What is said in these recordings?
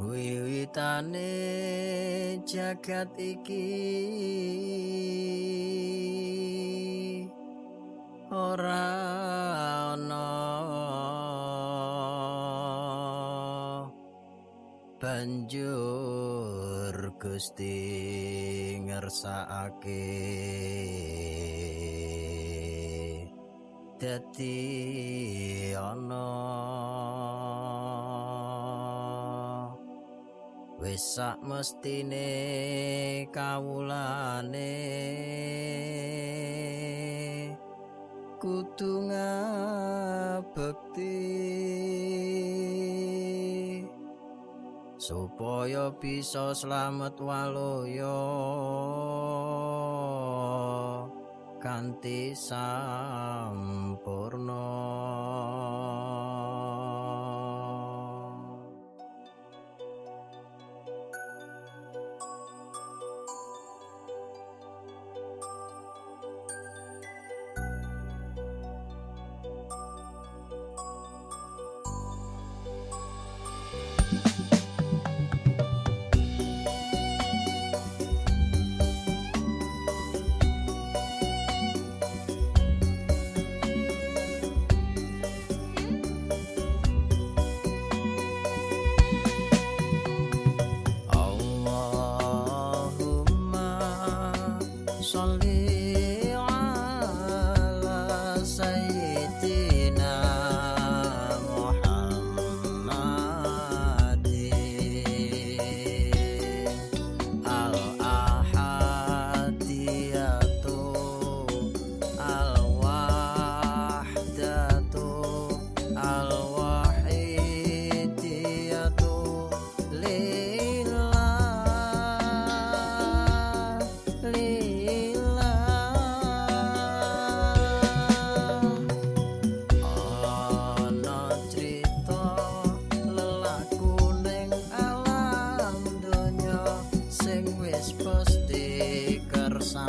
wiwitane jagat iki. Ora ana banjur Gusti ngersakake. Dadi ana wis sak mestine kawulane. Kudu ngabekti supaya bisa slamet waloyo kanthi sampurna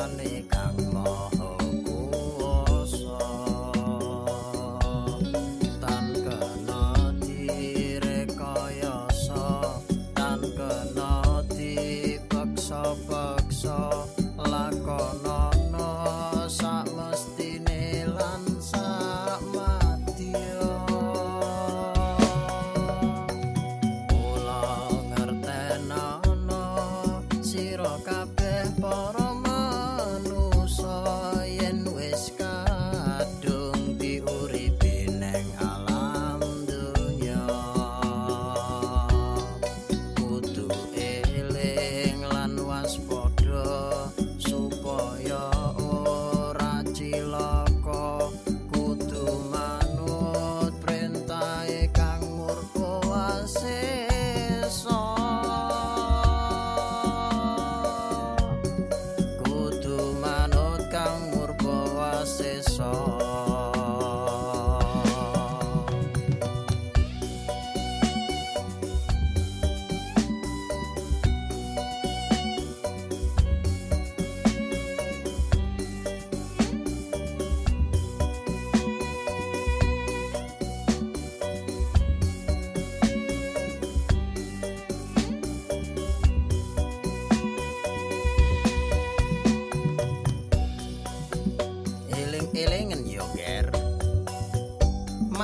காலே கா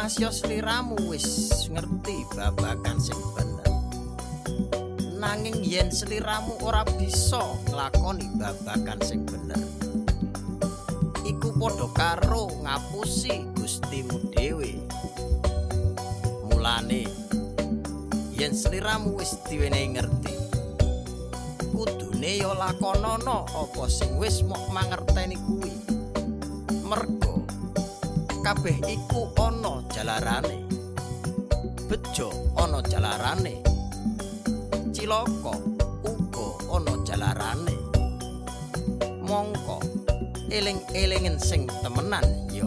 Masya sliramu wis ngerti babakan sing bener. Nanging yen sliramu ora bisa nglakoni babakan sing bener. Iku padha karo ngapusi gustimu dhewe. Mulane yen sliramu wis diwenehi ngerti Kudune ya lakonana apa sing wis mok mangerteni kuwi. Mergo kabeh iku ana jalarane. Bejo ana jalarane. Cilaka uga ana jalarane. Mongko eling-elingen sing temenan ya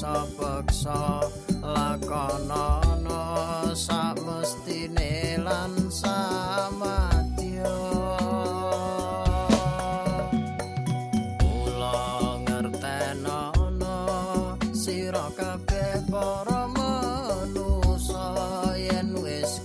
beksa beksa lakonono sak mestine lan sama dia kula sira kabeh para manusa yen wis